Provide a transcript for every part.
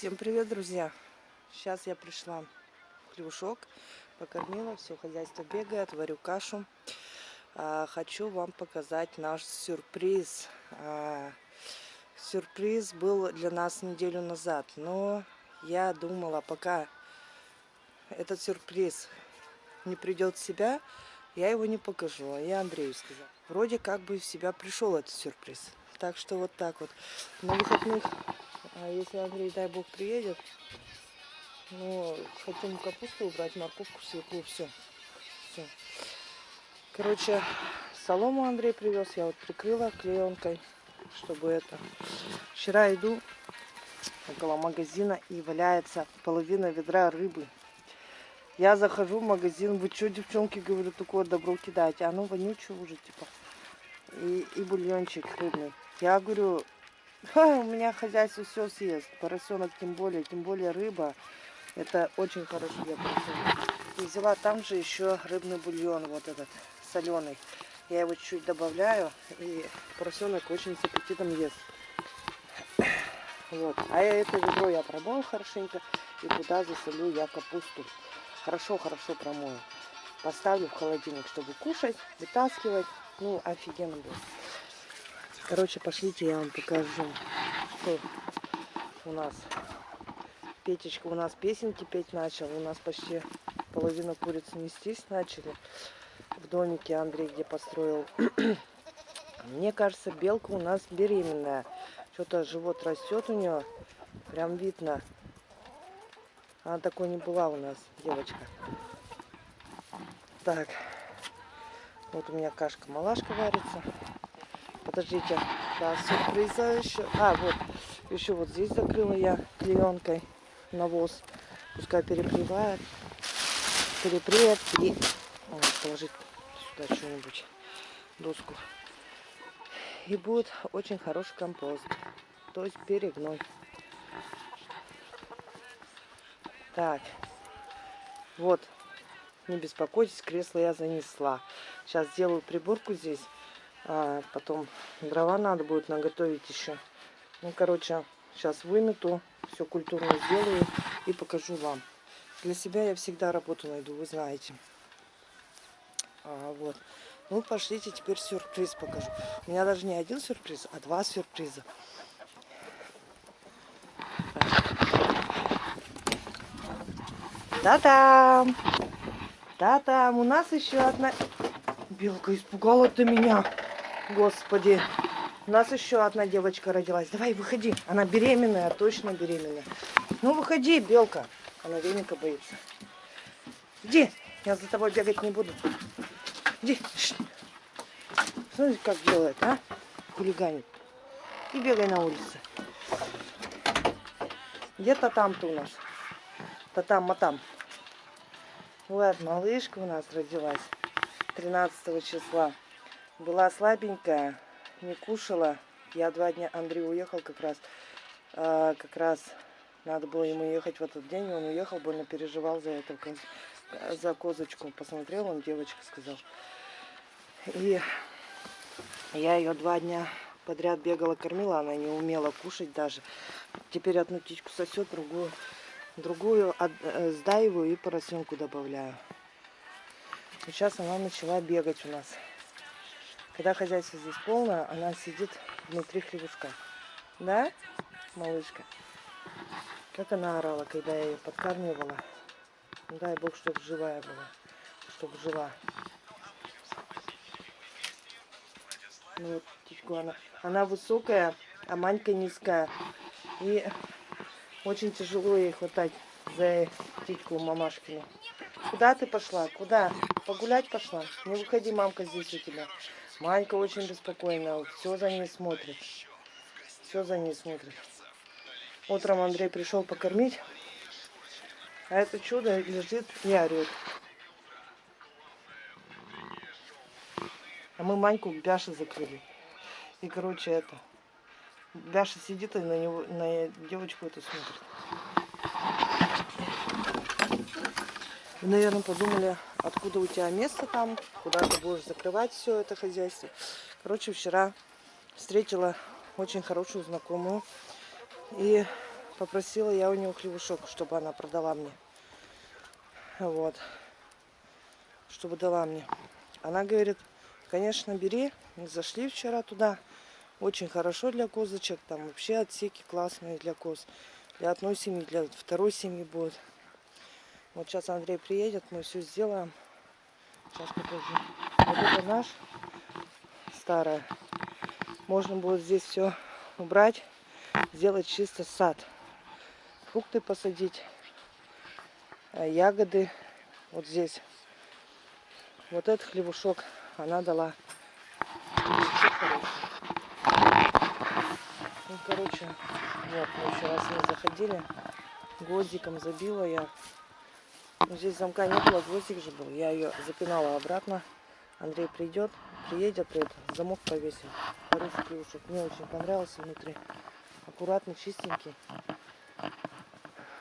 Всем привет, друзья! Сейчас я пришла хлевушок, покормила, все хозяйство бегает, варю кашу. А, хочу вам показать наш сюрприз. А, сюрприз был для нас неделю назад, но я думала, пока этот сюрприз не придет в себя, я его не покажу. А я Андрею сказала. Вроде как бы в себя пришел этот сюрприз. Так что вот так вот. На выходных а если Андрей, дай бог, приедет, ну, хотим капусту убрать, морковку, свеклу, все. все. Короче, солому Андрей привез, я вот прикрыла клеенкой, чтобы это. Вчера иду около магазина и валяется половина ведра рыбы. Я захожу в магазин, вы что, девчонки, говорю, такое добро кидаете? Оно вонючее уже, типа. И, и бульончик рыбный. Я говорю, У меня хозяйство все съест. Поросенок тем более, тем более рыба. Это очень хорошо для. И взяла там же еще рыбный бульон, вот этот, соленый. Я его чуть-чуть добавляю, и поросенок очень с аппетитом ест. Вот. А это ведро я промою хорошенько, и туда засолю я капусту. Хорошо-хорошо промою. Поставлю в холодильник, чтобы кушать, вытаскивать. Ну, офигенно будет. Короче, пошлите, я вам покажу, что у нас. Петечка у нас песенки петь начал. У нас почти половина куриц нестись начали в домике Андрей, где построил. Мне кажется, белка у нас беременная. Что-то живот растет у нее. Прям видно. Она такой не была у нас, девочка. Так. Вот у меня кашка-малашка варится. Подождите, да, сюрприза еще. А, вот, еще вот здесь закрыла я клеенкой навоз. Пускай перепревает. Перепреет и вот, положить сюда что-нибудь, доску. И будет очень хороший компост. То есть перегной. Так, вот, не беспокойтесь, кресло я занесла. Сейчас сделаю приборку здесь. А потом дрова надо будет наготовить еще. Ну, короче, сейчас вымету, все культурно сделаю и покажу вам. Для себя я всегда работу найду, вы знаете. А, вот. Ну, пошлите, теперь сюрприз покажу. У меня даже не один сюрприз, а два сюрприза. Та-дам! Та-дам! У нас еще одна... Белка испугала ты меня. Господи. У нас еще одна девочка родилась. Давай, выходи. Она беременная, точно беременная. Ну, выходи, белка. Она веника боится. Иди. Я за тобой бегать не буду. Иди. Смотри, как делает, а? Хулиганит. И бегай на улице. Где-то там-то у нас. То там, а там. Вот, малышка у нас родилась 13 числа. Была слабенькая, не кушала. Я два дня, Андрей уехал как раз. А, как раз надо было ему ехать в этот день. Он уехал, больно переживал за это, за козочку. Посмотрел, он девочка сказал. И я ее два дня подряд бегала, кормила. Она не умела кушать даже. Теперь одну птичку сосет, другую, другую э, сдаиваю и поросенку добавляю. Сейчас она начала бегать у нас. Когда хозяйство здесь полное, она сидит внутри хлебушка. Да, малышка? Как она орала, когда я ее подкармливала. Дай бог, чтобы живая была. Чтобы жила. Ну вот птичку она. Она высокая, а Манька низкая. И очень тяжело ей хватать за птичку мамашкину. Куда ты пошла? Куда? Погулять пошла? Не выходи, мамка здесь у тебя. Манька очень беспокойна, все за ней смотрит. Все за ней смотрит. Утром Андрей пришел покормить, а это чудо лежит и орет. А мы Маньку в Бяше закрыли. И, короче, это... Бяша сидит и на, него, на девочку эту смотрит. Вы, наверное, подумали, откуда у тебя место там, куда ты будешь закрывать все это хозяйство. Короче, вчера встретила очень хорошую знакомую и попросила я у нее хлебушок, чтобы она продала мне. Вот. Чтобы дала мне. Она говорит, конечно, бери. Мы зашли вчера туда. Очень хорошо для козочек. Там вообще отсеки классные для коз. Для одной семьи, для второй семьи будет. Вот сейчас Андрей приедет, мы все сделаем. Сейчас покажу. Вот это наш старая. Можно будет здесь все убрать, сделать чисто сад. Фрукты посадить, э, ягоды. Вот здесь. Вот этот хлебушок она дала. Ну, короче, вот, мы еще раз не заходили. Гвоздиком забила я. Но здесь замка не было, гвоздик же был. Я ее запинала обратно. Андрей придет, приедет, это, замок повесим. Хороший клюшек. Мне очень понравился внутри. Аккуратный, чистенький.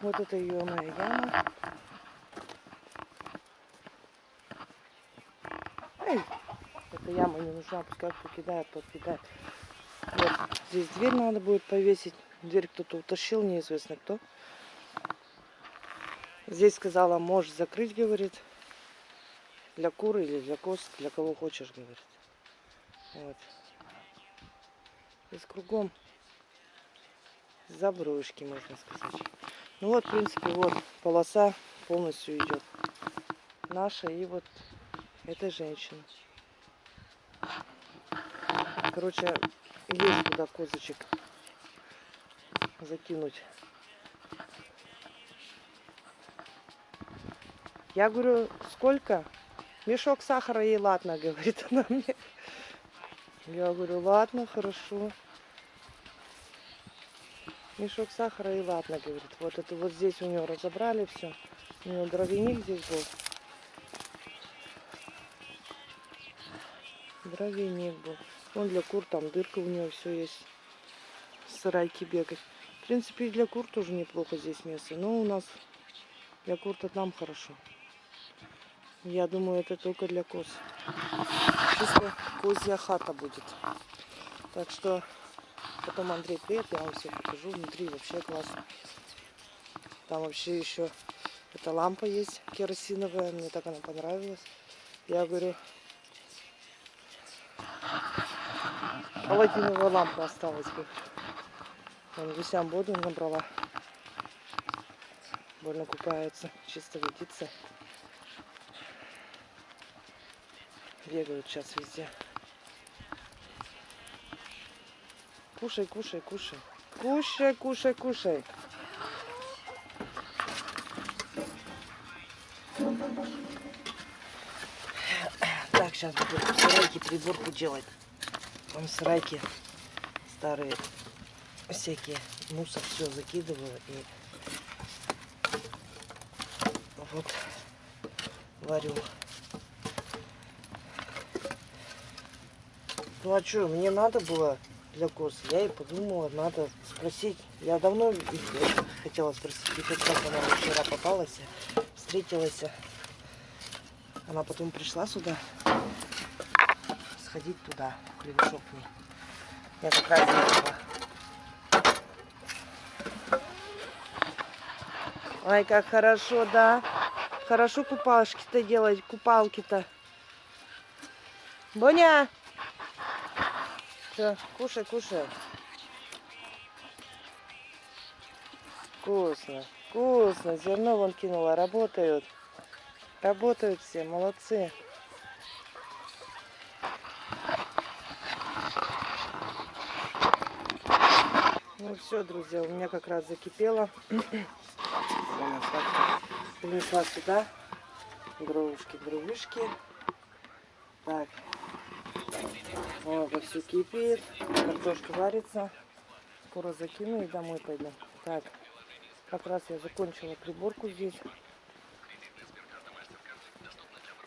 Вот это ее моя яма. Эй, эта яма не нужна, пускай кто кидает, тот кидает. Вот, здесь дверь надо будет повесить. Дверь кто-то утащил, неизвестно кто. Здесь сказала, можешь закрыть, говорит. Для куры или для коз, для кого хочешь, говорит. Вот. Здесь кругом заброшки, можно сказать. Ну вот, в принципе, вот полоса полностью идет. Наша и вот этой женщины. Короче, есть туда козочек закинуть. Я говорю, сколько? Мешок сахара ей ладно, говорит она мне. Я говорю, ладно, хорошо. Мешок сахара и ладно, говорит. Вот это вот здесь у нее разобрали все. У нее дровяник здесь был. Дровяник был. Он для кур, там дырка у нее все есть. Сарайки бегать. В принципе, и для кур тоже неплохо здесь место. Но у нас для кур-то там хорошо. Я думаю, это только для коз. Чисто козья хата будет. Так что потом Андрей приедет, я вам все покажу. Внутри вообще классно. Там вообще еще эта лампа есть керосиновая. Мне так она понравилась. Я говорю, паладиновая лампа осталась бы. Вон гусям воду набрала. Больно купаются, чисто водится. Бегают сейчас везде. Кушай, кушай, кушай. Кушай, кушай, кушай. Так, сейчас буду в сарайке приборку делать. Там в сарайке старые всякие мусор все закидываю и вот варю. Ну а что, мне надо было для коз. Я и подумала, надо спросить. Я давно хотела спросить, и как она мне вчера попалась, встретилась. Она потом пришла сюда, сходить туда, в ней. Я как раз ехала. Ой, как хорошо, да. Хорошо купалки-то делать, купалки-то. Боня! Все, кушай, кушай. Вкусно, вкусно. Зерно вон кинула, работают. Работают все, молодцы. Ну все, друзья, у меня как раз закипело. Принесла сюда дровушки, дровишки. Так, о, вовсю кипит, картошка варится. Скоро закину и домой пойду. Так, как раз я закончила приборку здесь.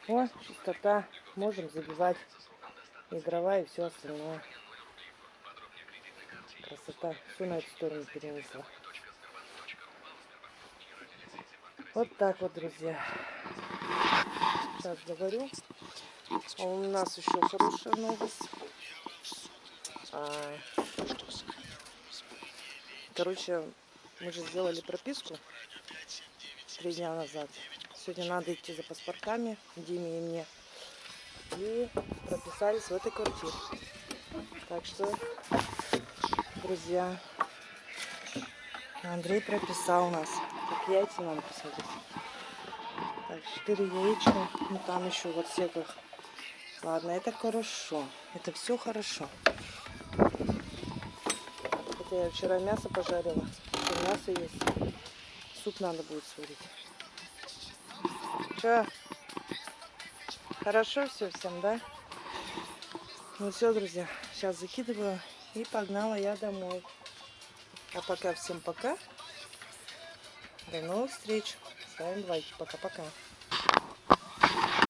О, чистота. Можем забивать и и все остальное. Красота. Все на эту сторону перенесла. Вот так вот, друзья. Сейчас говорю. А у нас еще хорошая новость. А, короче, Мы же сделали прописку три дня назад. Сегодня надо идти за паспортами Диме и мне. И прописались в этой квартире. Так что, друзья, Андрей прописал нас. Как яйца надо посмотреть. Так, 4 яичка. Ну там еще в отсеках. Ладно, это хорошо. Это все хорошо. Хотя я вчера мясо пожарила. Еще мясо есть. Суп надо будет сварить. Че? Хорошо все всем, да? Ну все, друзья. Сейчас закидываю. И погнала я домой. А пока всем пока. До новых встреч. С вами Двойки. Пока-пока.